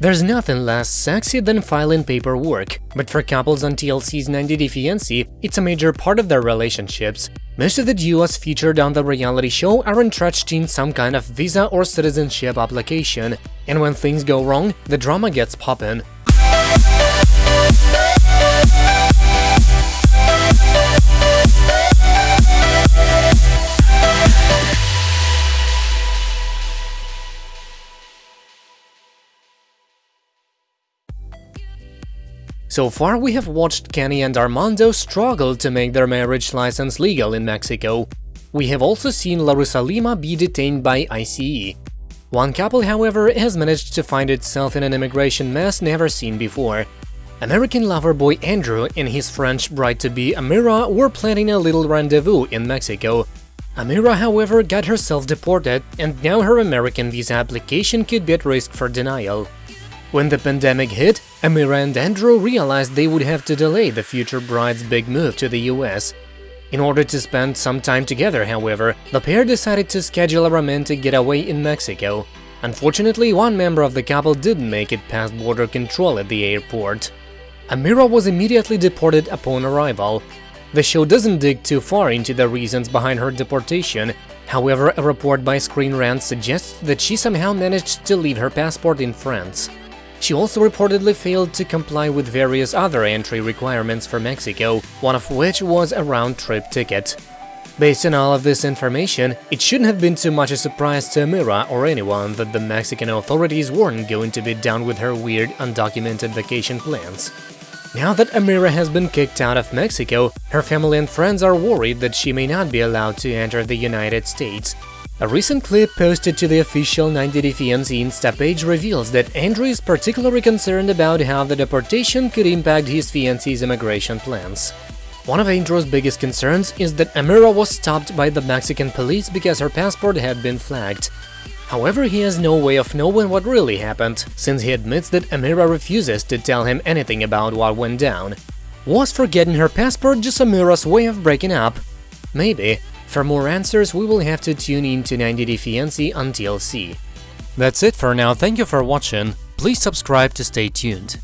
There's nothing less sexy than filing paperwork, but for couples on TLC's 90 Day Fiancé, it's a major part of their relationships. Most of the duos featured on the reality show are entrenched in some kind of visa or citizenship application, and when things go wrong, the drama gets poppin'. So far, we have watched Kenny and Armando struggle to make their marriage license legal in Mexico. We have also seen Larissa Lima be detained by ICE. One couple, however, has managed to find itself in an immigration mess never seen before. American lover boy Andrew and his French bride-to-be Amira were planning a little rendezvous in Mexico. Amira, however, got herself deported, and now her American visa application could be at risk for denial. When the pandemic hit, Amira and Andrew realized they would have to delay the future bride's big move to the US. In order to spend some time together, however, the pair decided to schedule a romantic getaway in Mexico. Unfortunately, one member of the couple didn't make it past border control at the airport. Amira was immediately deported upon arrival. The show doesn't dig too far into the reasons behind her deportation, however, a report by Screen Rant suggests that she somehow managed to leave her passport in France. She also reportedly failed to comply with various other entry requirements for Mexico, one of which was a round-trip ticket. Based on all of this information, it shouldn't have been too much a surprise to Amira or anyone that the Mexican authorities weren't going to be down with her weird, undocumented vacation plans. Now that Amira has been kicked out of Mexico, her family and friends are worried that she may not be allowed to enter the United States, a recent clip posted to the official 90 Day Fiancé Insta page reveals that Andrew is particularly concerned about how the deportation could impact his fiancée's immigration plans. One of Andrew's biggest concerns is that Amira was stopped by the Mexican police because her passport had been flagged. However, he has no way of knowing what really happened, since he admits that Amira refuses to tell him anything about what went down. Was forgetting her passport just Amira's way of breaking up? Maybe, for more answers, we will have to tune in to 90 Day Fiancé on TLC. That's it for now, thank you for watching, please subscribe to stay tuned.